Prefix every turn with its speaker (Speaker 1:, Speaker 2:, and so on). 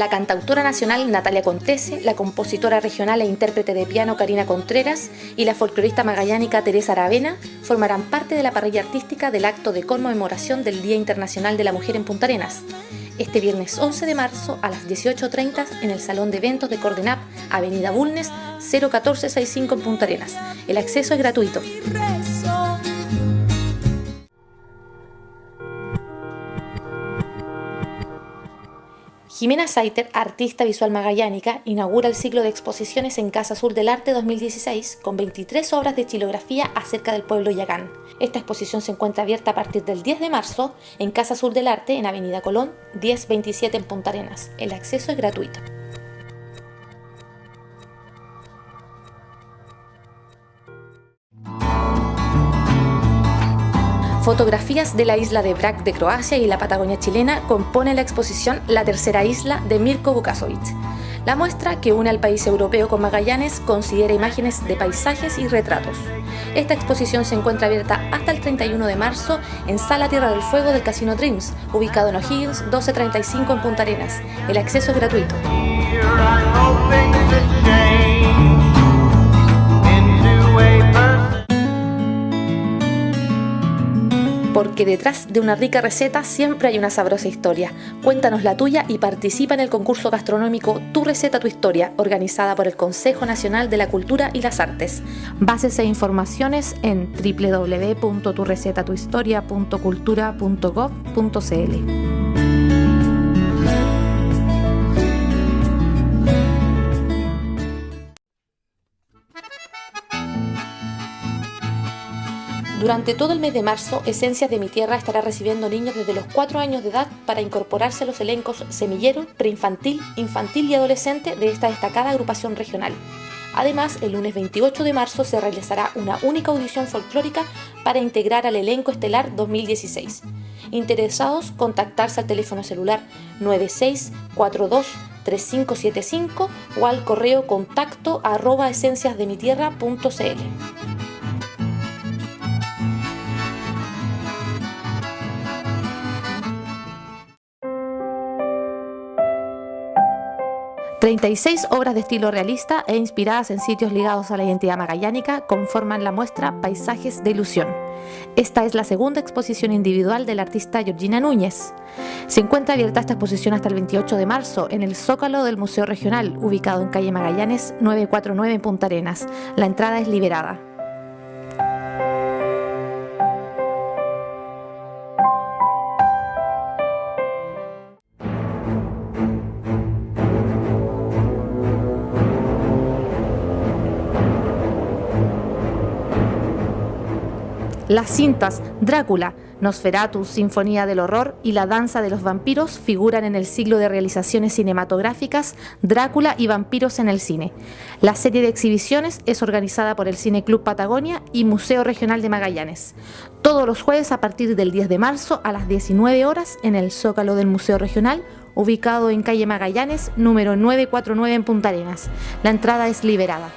Speaker 1: La cantautora nacional Natalia Contese, la compositora regional e intérprete de piano Karina Contreras y la folclorista magallánica Teresa Aravena formarán parte de la parrilla artística del acto de conmemoración del Día Internacional de la Mujer en Punta Arenas. Este viernes 11 de marzo a las 18.30 en el Salón de Eventos de Cordenap, Avenida Bulnes, 01465 en Punta Arenas. El acceso es gratuito. Jimena Saiter, artista visual magallánica, inaugura el ciclo de exposiciones en Casa Azul del Arte 2016 con 23 obras de estilografía acerca del pueblo yagán. Esta exposición se encuentra abierta a partir del 10 de marzo en Casa Azul del Arte en Avenida Colón 1027 en Punta Arenas. El acceso es gratuito. Fotografías de la isla de Brac de Croacia y la Patagonia chilena componen la exposición La tercera isla de Mirko Vukasovic. La muestra, que une al país europeo con Magallanes, considera imágenes de paisajes y retratos. Esta exposición se encuentra abierta hasta el 31 de marzo en Sala Tierra del Fuego del Casino Dreams, ubicado en O'Higgins 1235 en Punta Arenas. El acceso es gratuito. Porque detrás de una rica receta siempre hay una sabrosa historia. Cuéntanos la tuya y participa en el concurso gastronómico Tu receta, tu historia, organizada por el Consejo Nacional de la Cultura y las Artes. Bases e informaciones en www.turecetatuhistoria.cultura.gov.cl. Durante todo el mes de marzo, Esencias de mi Tierra estará recibiendo niños desde los 4 años de edad para incorporarse a los elencos semillero, preinfantil, infantil y adolescente de esta destacada agrupación regional. Además, el lunes 28 de marzo se realizará una única audición folclórica para integrar al elenco estelar 2016. Interesados, contactarse al teléfono celular 9642 3575 o al correo contacto arroba esenciasdemitierra.cl. 36 obras de estilo realista e inspiradas en sitios ligados a la identidad magallánica conforman la muestra Paisajes de Ilusión. Esta es la segunda exposición individual del artista Georgina Núñez. Se encuentra abierta esta exposición hasta el 28 de marzo en el Zócalo del Museo Regional, ubicado en calle Magallanes 949 en Punta Arenas. La entrada es liberada. 'Las cintas Drácula, Nosferatu, Sinfonía del Horror y La Danza de los Vampiros figuran en el siglo de realizaciones cinematográficas Drácula y Vampiros en el Cine. La serie de exhibiciones es organizada por el Cine Club Patagonia y Museo Regional de Magallanes. Todos los jueves a partir del 10 de marzo a las 19 horas en el Zócalo del Museo Regional, ubicado en calle Magallanes, número 949 en Punta Arenas. La entrada es liberada.